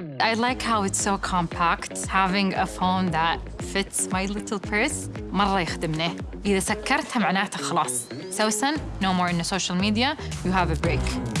I like how it's so compact. Having a phone that fits my little purse مرة يخدمني. إذا سكرتها معناتها خلاص. سوسن, no more in the social media. You have a break.